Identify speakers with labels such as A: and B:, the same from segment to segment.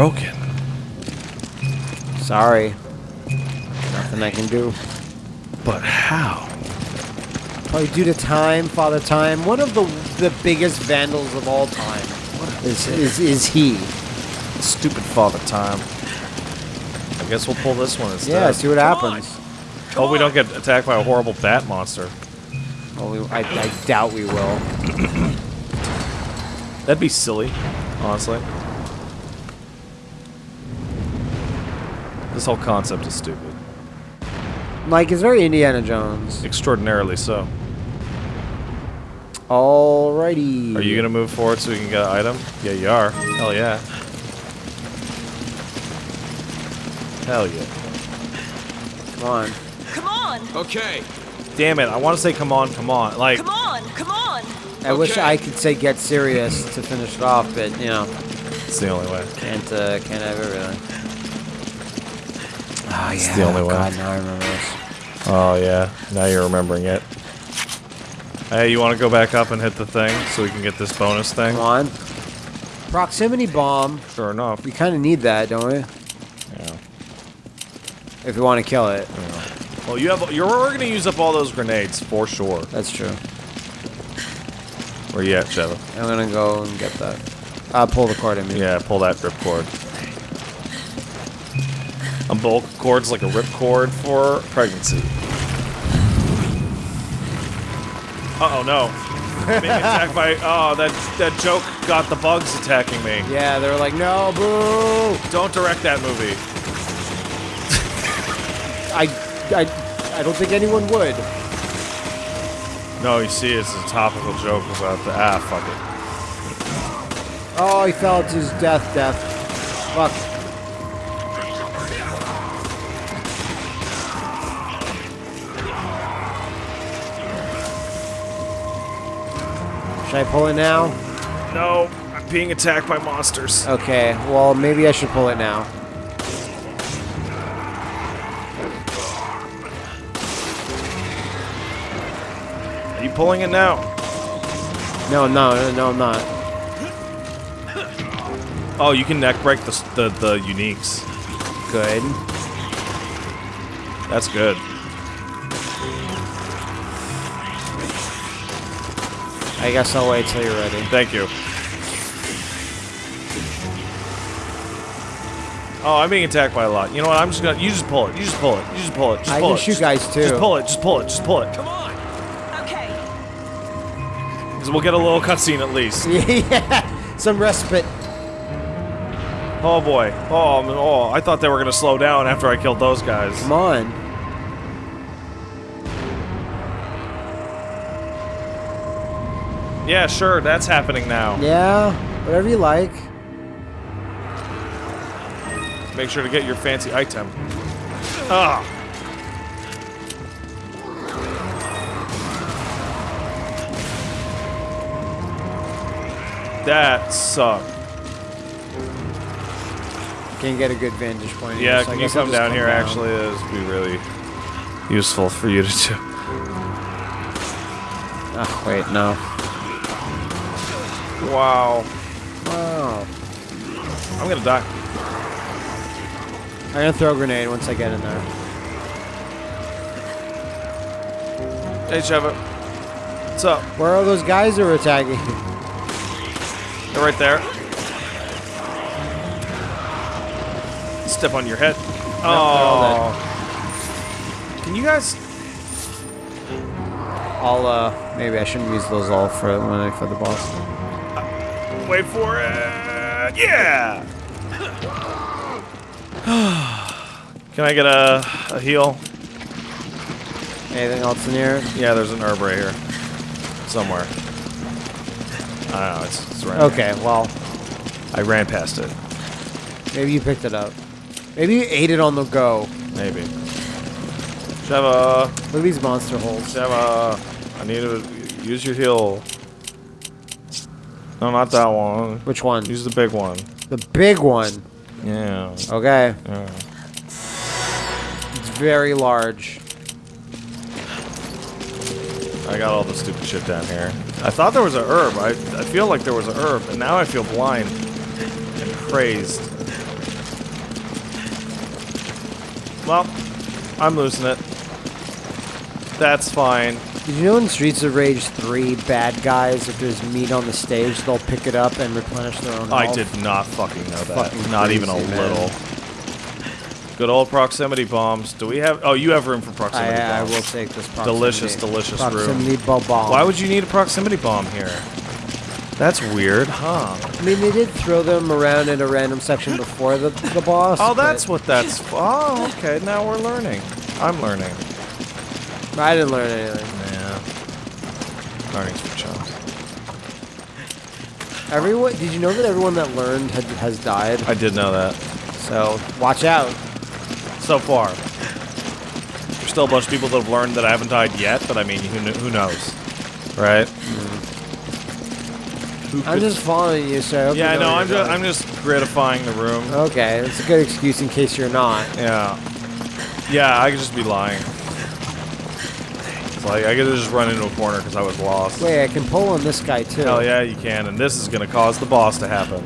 A: broken.
B: Sorry. Nothing I can do.
A: But how?
B: Probably due to time, Father Time. One of the the biggest vandals of all time is is, is he.
A: Stupid father time. I guess we'll pull this one instead.
B: Yeah, see what happens.
A: Oh, we don't get attacked by a horrible bat monster.
B: Well, we, I, I doubt we will.
A: That'd be silly, honestly. This whole concept is stupid.
B: Like, it's very Indiana Jones.
A: Extraordinarily so.
B: Alrighty.
A: Are you gonna move forward so we can get an item? Yeah, you are. Hell yeah. Hell yeah.
B: Come on.
C: Come on!
D: Okay.
A: Damn it, I want to say come on, come on. Like,
C: Come on! Come on!
B: I wish I could say get serious to finish it off, but, you know,
A: it's the only way.
B: can't, uh, can't have everything. Oh, yeah.
A: the only way.
B: God, now I remember this.
A: Oh yeah, now you're remembering it. Hey, you want to go back up and hit the thing so we can get this bonus thing?
B: Come on. Proximity bomb.
A: Sure enough.
B: We kind of need that, don't we?
A: Yeah.
B: If we want to kill it.
A: Well, you have. You're we're gonna use up all those grenades for sure.
B: That's true.
A: Where you at, Sheva?
B: I'm gonna go and get that. Uh, pull the cord in me.
A: Yeah, pull that rip cord. Umbilical cord's like a rip cord for pregnancy. Uh oh no. Being attacked by oh that that joke got the bugs attacking me.
B: Yeah, they were like, no, boo!
A: Don't direct that movie.
B: I, I, I don't think anyone would.
A: No, you see, it's a topical joke about the ah fuck it.
B: Oh, he fell to his death, death. Fuck. Should I pull it now?
A: No, I'm being attacked by monsters.
B: Okay, well, maybe I should pull it now.
A: Are you pulling it now?
B: No, no, no, no, I'm not.
A: Oh, you can neck break the the, the uniques.
B: Good.
A: That's good.
B: I guess I'll wait till you're ready.
A: Thank you. Oh, I'm being attacked by a lot. You know what? I'm just gonna. You just pull it. You just pull it. You just pull it. Just
B: I
A: pull
B: can
A: it.
B: shoot
A: Just-
B: guys, too.
A: Just pull it. Just pull it. Just pull it.
D: Come on.
C: Okay.
A: Because we'll get a little cutscene at least.
B: yeah, some respite.
A: Oh boy. Oh, oh. I thought they were gonna slow down after I killed those guys.
B: Come on.
A: Yeah, sure. That's happening now.
B: Yeah, whatever you like.
A: Make sure to get your fancy item. Ah. That sucked.
B: Can't get a good vantage point. here,
A: Yeah,
B: so
A: can you come down here?
B: down.
A: Actually, this would be really useful for you to do.
B: Oh, wait, no.
A: Wow.
B: Wow.
A: I'm gonna die.
B: I'm gonna throw a grenade once I get in there.
A: Hey, Sheva. What's up?
B: Where are those guys that are attacking?
A: They're right there. Step on your head.
B: all
A: Oh. Can you guys?
B: I'll, uh, maybe I shouldn't use those all for when I for the boss.
A: Wait for it. Yeah. Can I get a, a heal?
B: Anything else in here?
A: Yeah, there's an herb right here. Somewhere. I don't know. It's, it's right
B: Okay, well,
A: I ran past it.
B: maybe you picked it up. Maybe you ate it on the go.
A: Maybe. Sheva.
B: Look at these monster holes.
A: Sheva. I need to use your heal. No, not that one.
B: Which one?
A: Use the big one.
B: The big one?
A: Yeah.
B: Okay.
A: Yeah.
B: It's very large.
A: I got all the stupid shit down here. I thought there was a herb. I, I feel like there was a herb, and now I feel blind and crazed. Well, I'm losing it. That's fine.
B: Did you know in Streets of Rage 3, bad guys, if there's meat on the stage, they'll pick it up and replenish their own
A: I
B: health?
A: did not fucking know that.
B: fucking
A: not even a
B: man.
A: little. Good old proximity bombs. Do we have? Oh, you have room for proximity
B: I
A: bombs.
B: I will take this proximity.
A: Delicious, delicious room.
B: proximity bo- bomb.
A: Why would you need a proximity bomb here? That's weird, huh?
B: I mean, they did throw them around in a random section before the, the boss.
A: Oh, that's what that's. Oh, okay. Now we're learning. I'm learning.
B: I didn't learn anything.
A: Yeah. Learning's for chumps.
B: Everyone, did you know that everyone that learned had, has died?
A: I did know that.
B: So watch out.
A: So far. There's still a bunch of people that have learned that I haven't died yet, but I mean, who, kn- who knows? Right? Who
B: I'm just following you, so I
A: Yeah,
B: you
A: I
B: know
A: know.
B: what
A: I'm just. I'm just gratifying the room.
B: Okay, that's a good excuse in case you're not.
A: Yeah. Yeah, I could just be lying. Like, I could just run into a corner because I was lost.
B: Wait, I can pull on this guy too.
A: Hell yeah, you can, and this is gonna cause the boss to happen.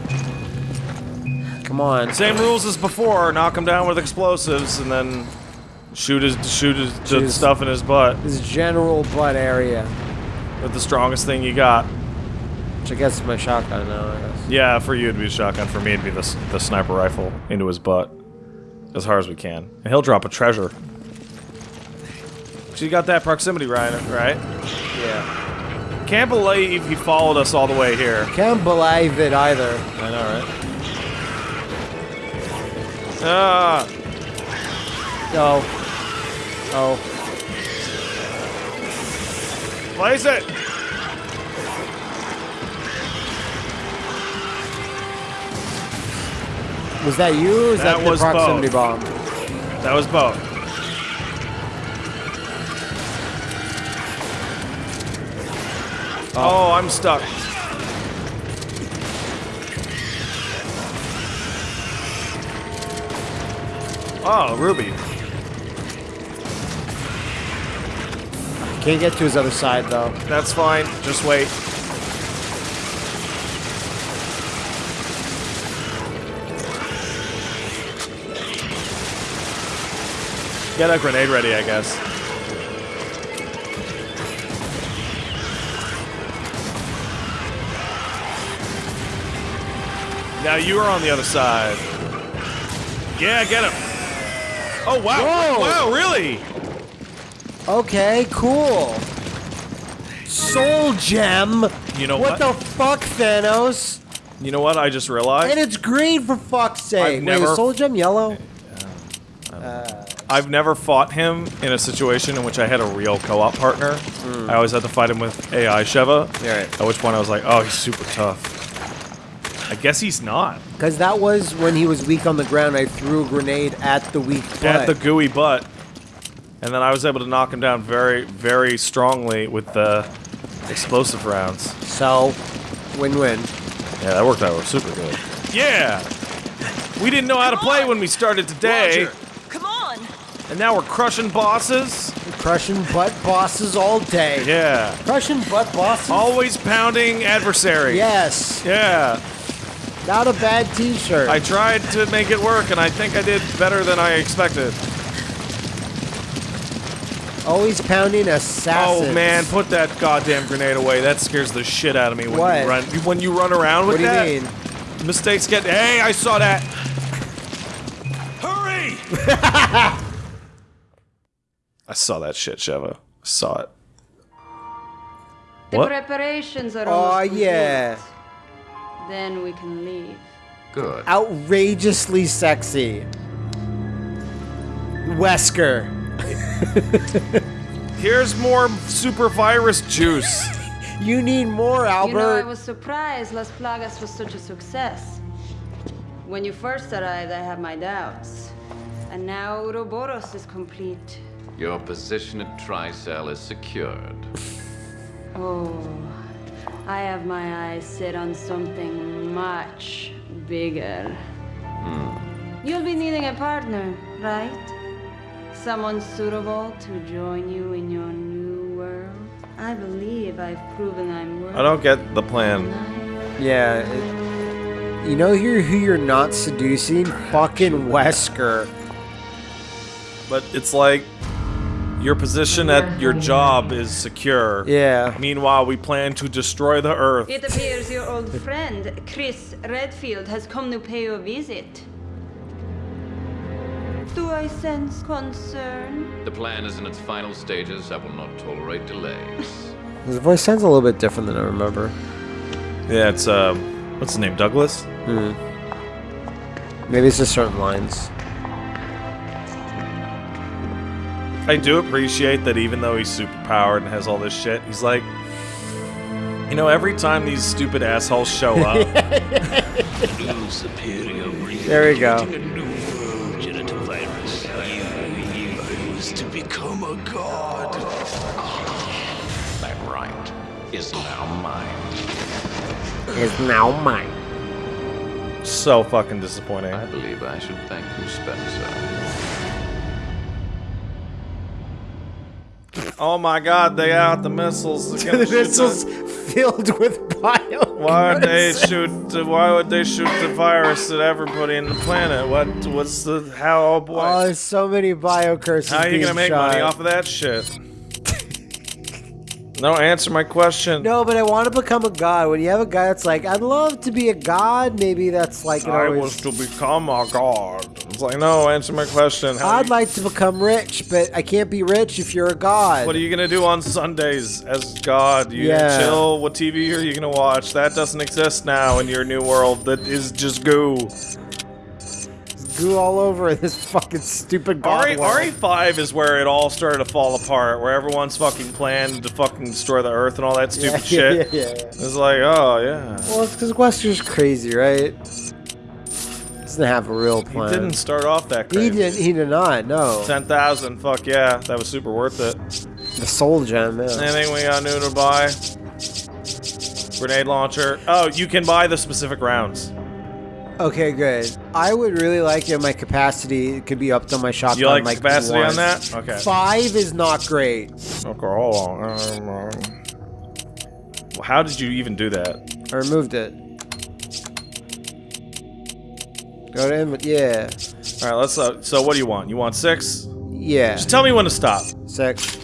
B: Come on.
A: Same rules as before: knock him down with explosives, and then shoot his shoot his stuff in his butt
B: His general butt area,
A: with the strongest thing you got.
B: which I guess is my shotgun now. I guess.
A: Yeah, for you it'd be a shotgun. For me it'd be the the sniper rifle into his butt, as hard as we can, and he'll drop a treasure. You got that proximity right, right?
B: Yeah.
A: Can't believe he followed us all the way here.
B: Can't believe it either.
A: I know, right? Ah,
B: Oh. Oh.
A: place it.
B: Was that you or was
A: That
B: that, the
A: was
B: proximity
A: both.
B: bomb?
A: That was both. Oh. oh, I'm stuck. Oh, Ruby.
B: Can't get to his other side though.
A: That's fine. Just wait. Get a grenade ready, I guess. Now you are on the other side. Yeah, get him. Oh wow!
B: Whoa.
A: Wow, really?
B: Okay, cool. Soul gem.
A: You know
B: what?
A: what?
B: the fuck, Thanos?
A: You know what? I just realized.
B: And it's green for fuck's sake.
A: I've
B: Wait,
A: never-
B: is soul gem yellow?
A: Uh, I've never fought him in a situation in which I had a real co-op partner. Hmm. I always had to fight him with AI Sheva.
B: Yeah, right.
A: At which point I was like, oh, he's super tough. I guess he's not.
B: Because that was when he was weak on the ground. I threw a grenade at the weak butt.
A: At the gooey butt. And then I was able to knock him down very, very strongly with the explosive rounds.
B: so, win-win.
A: Yeah, that worked out super good. Yeah! We didn't know how to
C: Come
A: play when we started today,
C: Roger. Come on.
A: and now we're crushing bosses.
B: Crushing butt bosses all day.
A: Yeah.
B: Crushing butt bosses.
A: Always pounding adversary.
B: Yes.
A: Yeah.
B: Not a bad T-shirt.
A: I tried to make it work, and I think I did better than I expected.
B: Always pounding oh, assassins.
A: Oh man, put that goddamn grenade away. That scares the shit out of me when
B: What?
A: you run when you run around with
B: What do you
A: that.
B: mean?
A: Mistakes get. Hey, I saw that. Hurry! I saw that shit, Sheva. I saw it.
D: The
A: What?
D: preparations are
B: Oh yeah.
D: complete. Then we can leave.
E: Good.
B: Outrageously sexy. Wesker.
A: Here's more super virus juice.
B: You need more, Albert.
D: You know, I was surprised Las Plagas was such a success. When you first arrived, I had my doubts. And now Ouroboros is complete.
E: Your position at Tricell is secured.
D: Oh, I have my eyes set on something much bigger. Hmm. You'll be needing a partner, right? Someone suitable to join you in your new world. I believe I've proven I'm worth.
A: I don't get the plan.
B: yeah. it- you know who, who you're not seducing? Fucking Wesker.
A: but it's like your position at your job is secure.
B: Yeah.
A: Meanwhile, we plan to destroy the Earth.
D: It appears your old friend, Chris Redfield, has come to pay you a visit. Do I sense concern?
E: The plan is in its final stages. I will not tolerate delays.
B: His voice sounds a little bit different than I remember.
A: Yeah, it's uh, what's his name? Douglas. Hmm.
B: Maybe it's just certain lines.
A: I do appreciate that even though he's super powered and has all this shit, he's like, you know, every time these stupid assholes show up,
F: New superior breed.
B: There we go.
F: A new world genital virus. You used to become a god.
E: That right is now mine.
B: Is now mine.
A: so fucking disappointing.
E: I believe I should thank you, Spencer.
A: Oh my god, they out the missiles.
B: The missiles filled with bio.
A: Why would they shoot? The, why would they shoot the virus at everybody in the planet? What? What's the? How? Oh boy!
B: Oh, there's so many bio curses.
A: how are you gonna make
B: shot.
A: money off of that shit? no, answer my question.
B: No, but I want to become a god. When you have a guy that's like, I'd love to be a god, maybe that's like,
A: I
B: always-
A: was to become a god. It's like, no, answer my question. How
B: I'd like to become rich, but I can't be rich if you're a god.
A: What are you gonna do on Sundays as God? You
B: Yeah.
A: chill? What TV are you gonna watch? That doesn't exist now in your new world. That is just goo.
B: Goo all over this fucking stupid god
A: RE,
B: world.
A: RE5 is where it all started to fall apart, where everyone's fucking planned to fucking destroy the Earth and all that stupid
B: yeah,
A: shit.
B: yeah, yeah.
A: It's like, oh yeah.
B: Well, it's because Wesker's crazy, right? Doesn't have a real plan.
A: He didn't start off that
B: He did. He did not. No.
A: Ten thousand, fuck yeah, that was super worth it.
B: The soul gem. Yeah.
A: Anything we got new to buy? Grenade launcher. Oh, you can buy the specific rounds.
B: Okay, good. I would really like if my capacity could be upped on my shotgun.
A: You like
B: like
A: capacity on that? Okay.
B: Five is not great.
A: Okay, hold on. Well, how did you even do that?
B: I removed it. Go to him. Yeah.
A: All right, let's. Uh, so, what do you want? You want six?
B: Yeah.
A: Just tell me when to stop.
B: Six.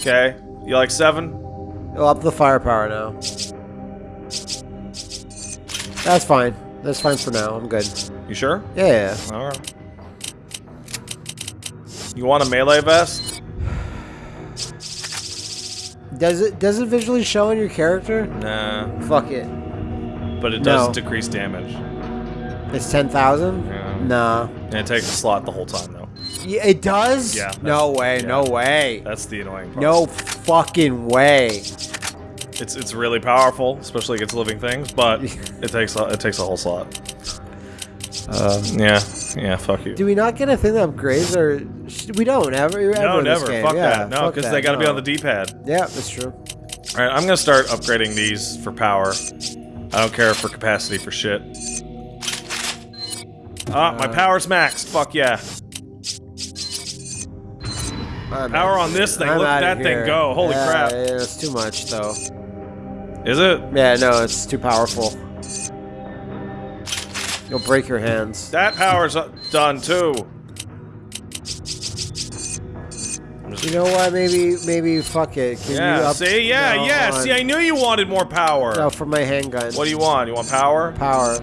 A: Okay. You like seven?
B: I'll up the firepower now. That's fine. That's fine for now. I'm good.
A: You sure?
B: Yeah.
A: All right. You want a melee vest?
B: Does it does it visually show on your character?
A: Nah,
B: Fuck it.
A: but it does
B: No.
A: decrease damage,
B: It's ten thousand.
A: Yeah.
B: Nah.
A: and it takes a slot the whole time though.
B: Yeah, it does.
A: Yeah,
B: No way.
A: yeah.
B: No way.
A: That's the annoying part.
B: No fucking way.
A: it's it's really powerful, especially against living things, but it takes a, it takes a whole slot. Um, yeah, yeah, fuck you.
B: Do we not get a thing that upgrades or we don't ever? ever
A: no, never. Fuck
B: yeah,
A: that. No, because they got to be on the D-pad.
B: Yeah, that's true.
A: All right, I'm gonna start upgrading these for power. I don't care for capacity for shit. Ah, my
B: Uh,
A: power's maxed. Fuck yeah.
B: I'm
A: Power on this thing.
B: I'm
A: Look at that thing go. Holy
B: Yeah,
A: crap.
B: Yeah, it's too much though.
A: Is it?
B: Yeah, no, it's too powerful. You'll break your hands.
A: That power's uh, done too.
B: You know what? Maybe, maybe fuck it. Can you
A: Yeah.
B: up?
A: See? Yeah, yeah.
B: hold
A: See. I knew you wanted more power.
B: No, for my handgun.
A: What do you want? You want power?
B: Power.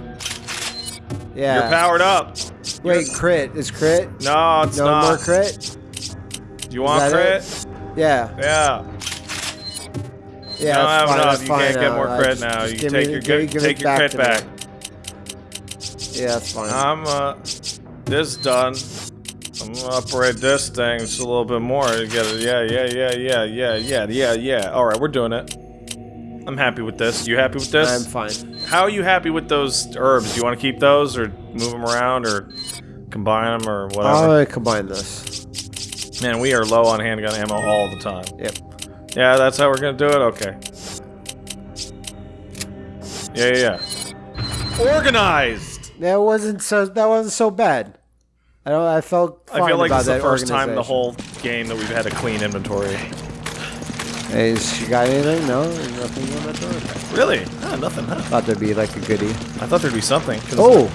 B: Yeah.
A: You're powered up.
B: Wait, crit is crit?
A: No, it's
B: no
A: not.
B: more crit?
A: Do you want crit?
B: it? Yeah.
A: Yeah.
B: Yeah,
A: don't
B: that's
A: have
B: fine.
A: enough.
B: That's
A: You
B: fine
A: can't get more crit now. You take
B: me-
A: your
B: give- give
A: take your crit
B: to me.
A: back.
B: Yeah, that's fine.
A: I'm uh, this done. I'm gonna upgrade this thing just a little bit more to get it. Yeah, yeah, yeah, yeah, yeah, yeah, yeah, yeah. All right, we're doing it. I'm happy with this. You happy with this?
B: I'm fine.
A: How are you happy with those herbs? Do you want to keep those or move them around or combine them or whatever?
B: I'll uh, combine this.
A: Man, we are low on handgun ammo all the time.
B: Yep.
A: Yeah, that's how we're gonna do it. Okay. Yeah, yeah, yeah. Organized.
B: That wasn't so. That wasn't so bad. I don't. I felt. Fine
A: I feel like is the first time in the whole game that we've had a clean inventory.
B: Hey, is- you got anything? No, There's nothing on that door.
A: Really? Ah, nothing, huh?
B: Thought there'd be like a goodie.
A: I thought there'd be something.
B: Oh,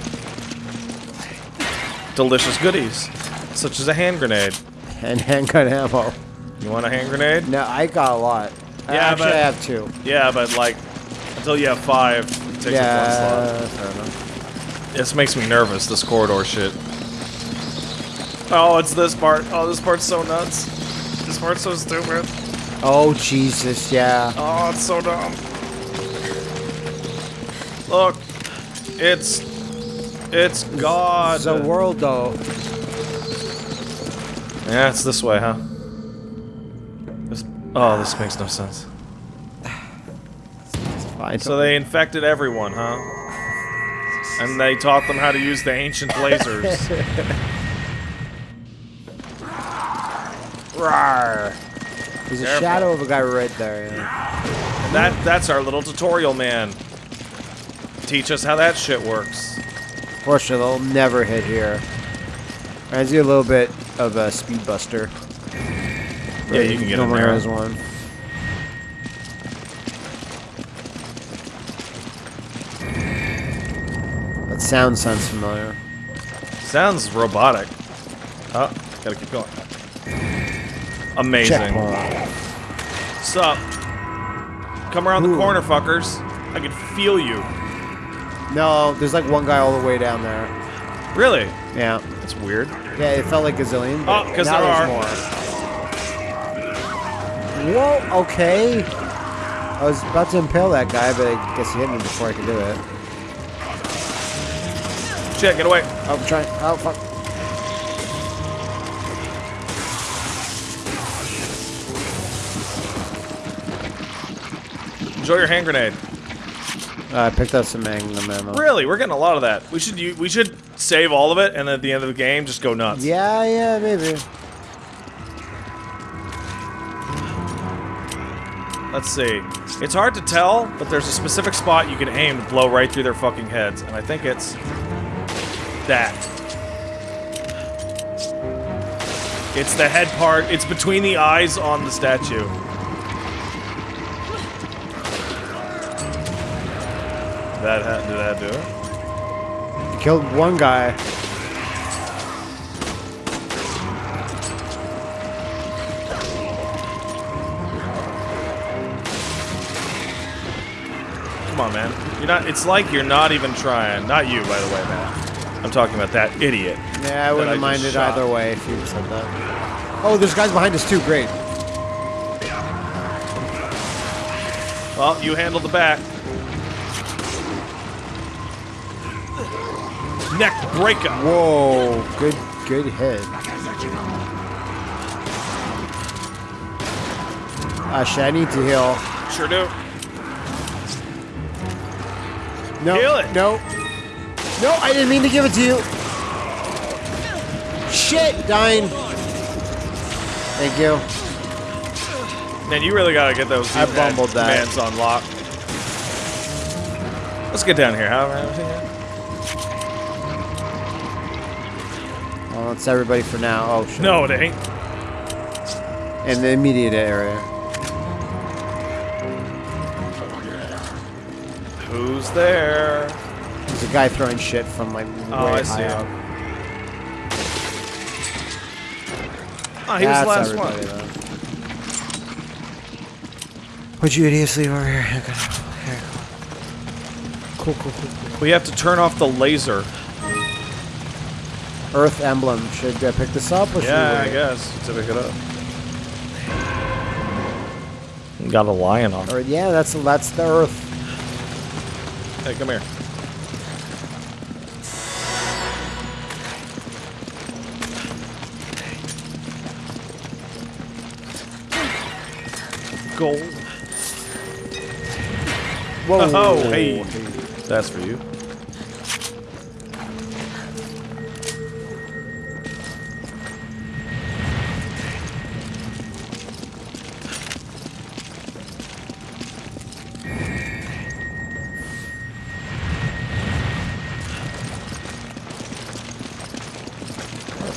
A: Delicious goodies. Such as a hand grenade.
B: and hand handgun ammo.
A: You want a hand grenade?
B: No, I got a lot. I
A: Yeah,
B: actually
A: but-
B: I have two.
A: Yeah, but like, until you have five, it takes up one slot.
B: Yeah.
A: This makes me nervous, this corridor shit. Oh, it's this part. Oh, this part's so nuts. This part's so stupid.
B: Oh Jesus, yeah.
A: Oh, it's so dumb. Look, it's it's God.
B: The world though.
A: Yeah, it's this way, huh? This, oh, this makes no sense. So they infected everyone, huh? And they taught them how to use the ancient lasers.
B: Rawr. There's a shadow of a guy right there. Yeah.
A: And that that's our little tutorial man. Teach us how that shit works.
B: Fortunately, they'll never hit here. Reminds you a little bit of a Speed Buster.
A: Yeah, you can get in there.
B: one. That sound sounds familiar.
A: Sounds robotic. Oh, gotta keep going. Amazing.
B: Checkpoint.
A: Sup? Come around the corner, fuckers. I can feel you.
B: No, there's like one guy all the way down there.
A: Really?
B: Yeah.
A: That's weird.
B: Yeah, it felt like gazillion.
A: Oh,
B: but
A: 'cause
B: now
A: there
B: there's
A: are.
B: more. Whoa, okay. I was about to impale that guy, but I guess he hit me before I could do it.
A: Shit, get away.
B: Oh, I'm trying. Oh, fuck.
A: Enjoy your hand grenade.
B: Uh, I picked up some magnum ammo.
A: Really, we're getting a lot of that. We should we should save all of it, and at the end of the game, just go nuts.
B: Yeah, yeah, maybe.
A: Let's see. It's hard to tell, but there's a specific spot you can aim to blow right through their fucking heads, and I think it's that. It's the head part. It's between the eyes on the statue. That ha- did that do it?
B: Killed one guy.
A: Come on, man. You're not. It's like you're not even trying. Not you, by the way, man. I'm talking about that idiot.
B: Yeah, I wouldn't
A: mind
B: it
A: shot.
B: either way if you said that. Oh, there's guys behind us too. Great.
A: Well, you handled the back. Neck breaker.
B: Whoa, good, good hit. Shit, I need to heal.
A: Sure do.
B: No,
A: Heal it.
B: no, no, I didn't mean to give it to you. Shit, dying. Thank you.
A: Man, you really gotta get those
B: I bumbled that.
A: commands on lock. Let's get down here. How?
B: Well, it's everybody for now. Oh shit.
A: No, it ain't.
B: In the immediate area.
A: Who's there?
B: There's a guy throwing shit from like oh, way
A: Oh, I
B: high
A: see
B: up.
A: him. Oh, he was
B: That's
A: the last
B: everybody,
A: one.
B: though. Would you idiots leave over here? Okay. Here. Cool, cool, cool, cool.
A: We have to turn off the laser.
B: Earth emblem. Should I pick this up or should
A: Yeah, I guess. To pick it up. Got a lion on.
B: Or yeah, that's that's the Earth.
A: Hey, come here. Gold.
B: Whoa.
A: Oh, hey. That's for you.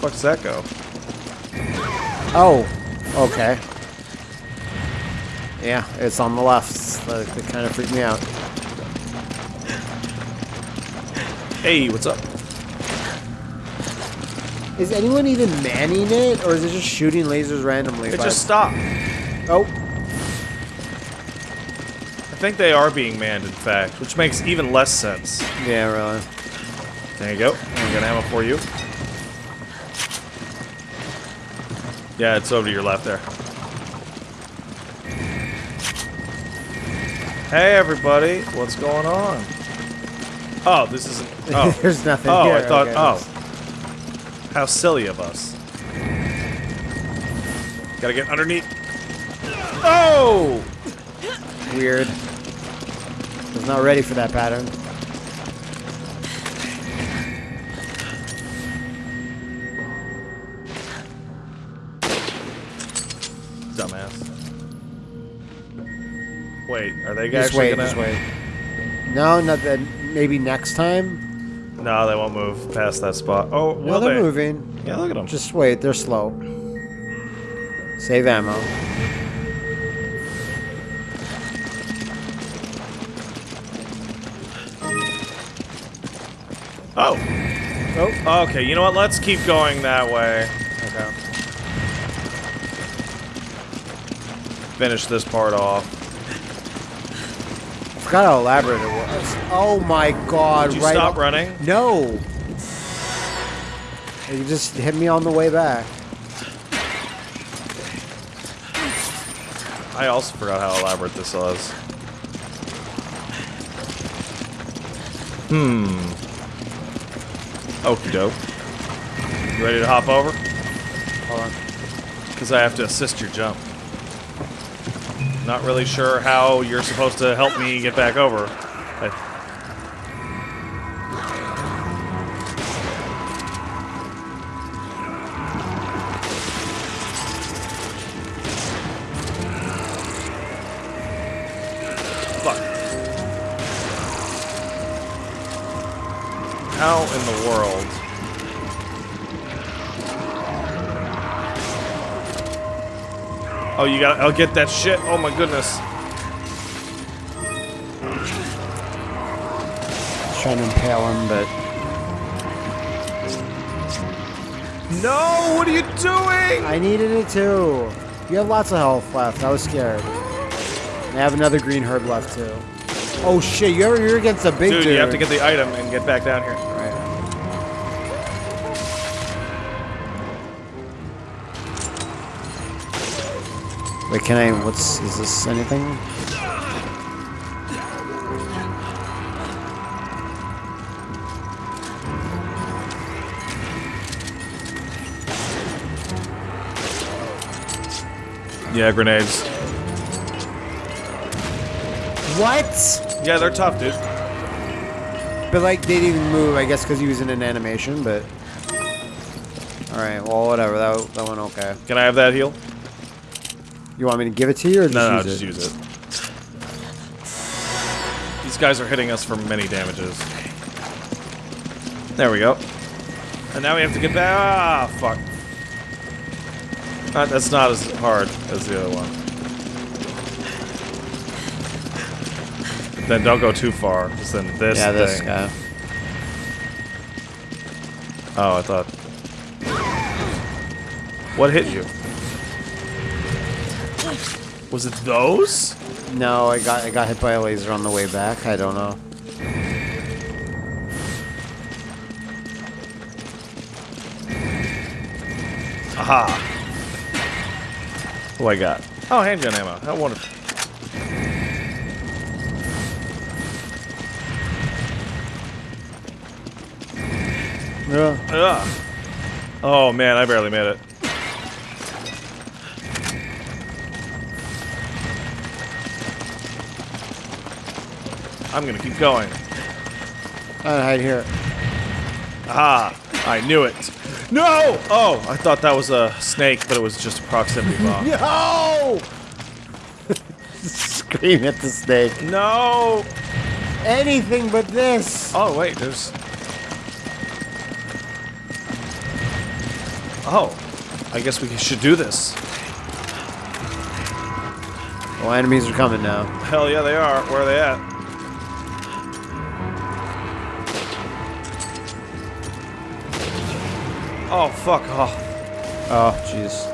A: Fuck does that go?
B: Oh, okay. Yeah, it's on the left. That, that kind of freaked me out.
A: Hey, what's up?
B: Is anyone even manning it, or is it just shooting lasers randomly?
A: It just stopped.
B: Oh,
A: I think they are being manned, in fact, which makes even less sense.
B: yeah, really.
A: There you go. I'm gonna ammo for you. Yeah, it's over to your left there. Hey, everybody. What's going on? Oh, this isn't. Oh,
B: There's nothing
A: oh,
B: here.
A: I thought.
B: okay.
A: Oh, how silly of us. Gotta get underneath. Oh!
B: Weird. Was not ready for that pattern.
A: Wait, are they
B: Just wait,
A: gonna?
B: just wait. No, not that. Maybe next time.
A: No, they won't move past that spot. Oh,
B: No, they're
A: they?
B: moving.
A: Yeah, look at them.
B: Just wait. They're slow. Save ammo.
A: Oh. Oh. Okay. You know what? Let's keep going that way.
B: Okay.
A: Finish this part off.
B: Forgot how elaborate it was. Oh my god!
A: Did you
B: right
A: stop
B: up-
A: running?
B: No. You just hit me on the way back.
A: I also forgot how elaborate this was. Hmm. Okie doke. You ready to hop over?
B: Hold on.
A: Because I have to assist your jump. Not really sure how you're supposed to help me get back over. I, Oh, you got. I'll oh, get that shit. Oh my goodness.
B: Trying to impale him, but
A: No! What are you doing?
B: I needed it too. You have lots of health left. I was scared. I have another green herb left too. Oh shit! You're you're against a big
A: Dude,
B: dude.
A: you have to get the item and get back down here.
B: Wait, can I? What's is this? Anything?
A: Yeah, grenades.
B: What?
A: Yeah, they're tough, dude.
B: But like they didn't move, I guess, because he was in an animation. But all right, well, whatever. That that went okay.
A: Can I have that heal?
B: You want me to give it to you or just
A: No, no,
B: use
A: just use it. These guys are hitting us for many damages. There we go. And now we have to get back. Ah, fuck. Uh, that's not as hard as the other one. Then don't go too far, 'cause then this
B: yeah, this
A: thing.
B: guy.
A: Oh, I thought. What hit you? Was it those?
B: No, I got I got hit by a laser on the way back. I don't know.
A: Aha. What do I got? Oh, handgun ammo. How wonderful.
B: Yeah.
A: Ugh. Oh man, I barely made it. I'm gonna keep going.
B: I'll hide here.
A: Aha! I knew it. No! Oh, I thought that was a snake, but it was just a proximity bomb.
B: No! Scream at the snake.
A: No!
B: Anything but this.
A: Oh, wait, there's... Oh, I guess we should do this.
B: Well, enemies are coming now.
A: Hell yeah, they are. Where are they at? Oh, fuck off.
B: Oh, jeez.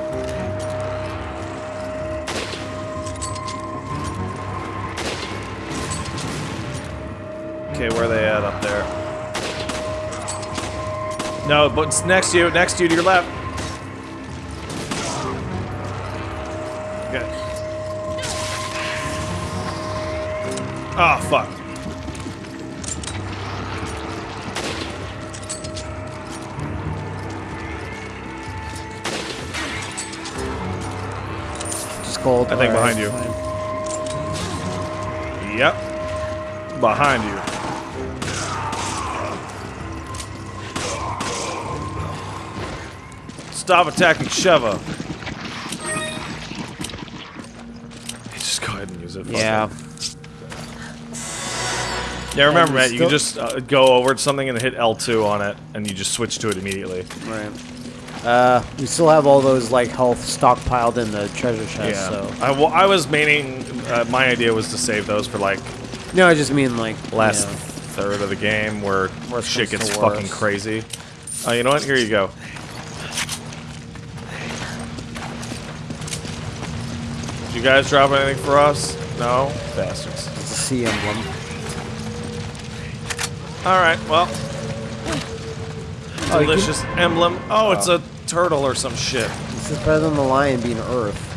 A: Okay, where are they at up there? No, but it's next to you, next to you, to your left. Okay. Oh, fuck.
B: Cold.
A: I think behind you.
B: fine.
A: Yep. Behind you. Stop attacking Sheva. Just go ahead and use it.
B: Yeah.
A: it. Yeah, remember, Matt, you can just uh, go over to something and hit L2 on it, and you just switch to it immediately.
B: Right. Uh, we still have all those like health stockpiled in the treasure chest.
A: Yeah.
B: So
A: I, wa- I was meaning, uh, my idea was to save those for like
B: no, I just mean like
A: last
B: you know,
A: third of the game where shit gets fucking crazy. Oh, you know what? Here you go. Did you guys drop anything for us? No? Bastards.
B: it's a Sea emblem.
A: Alright, well.
B: Oh,
A: Delicious emblem. Oh, it's a turtle or some shit.
B: This is better than the lion being Earth.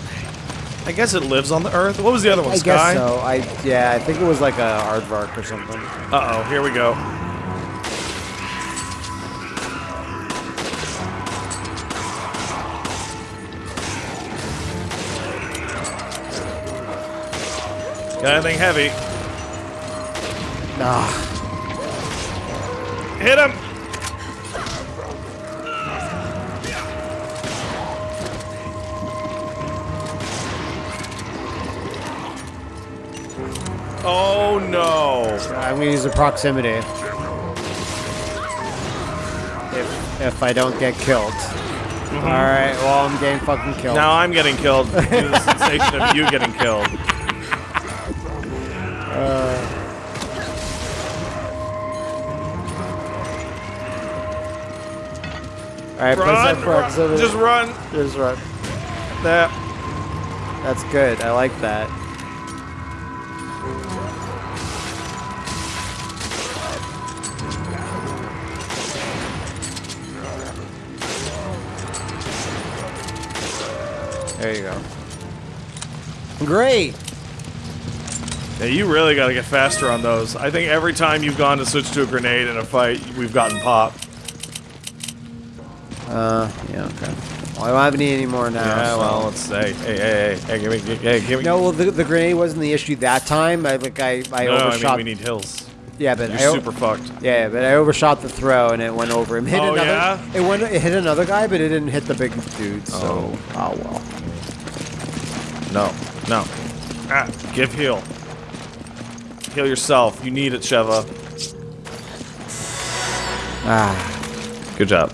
A: I guess it lives on the earth. What was the other one?
B: I
A: Sky?
B: guess so. I yeah, I think it was like a aardvark or something.
A: Uh oh, here we go. Got anything heavy?
B: Ah,
A: Hit him! Oh no!
B: I'm gonna use the proximity. If if I don't get killed. Mm-hmm. All right. Well, I'm getting fucking killed.
A: Now I'm getting killed due to the sensation of you getting killed. Uh.
B: All right. Press that
A: Run!
B: proximity.
A: run just run!
B: Just run.
A: That.
B: That's good. I like that. There you go. Great.
A: Yeah, you really gotta get faster on those. I think every time you've gone to switch to a grenade in a fight, we've gotten popped.
B: Uh, yeah, okay. Well, I don't have any anymore now.
A: Yeah,
B: so-
A: well, let's say, hey, hey, hey, hey, give me, hey, give me.
B: No, well, the, the grenade wasn't the issue that time. I like I, I
A: no, I mean we need hills.
B: yeah, but
A: You're
B: I,
A: super fucked.
B: Yeah, but I overshot the throw and it went over him. Hit
A: Oh,
B: another.
A: yeah?
B: It went. It hit another guy, but it didn't hit the big dude. So, oh, well.
A: No. Ah, give heal. Heal yourself. You need it, Sheva.
B: Ah.
A: Good job.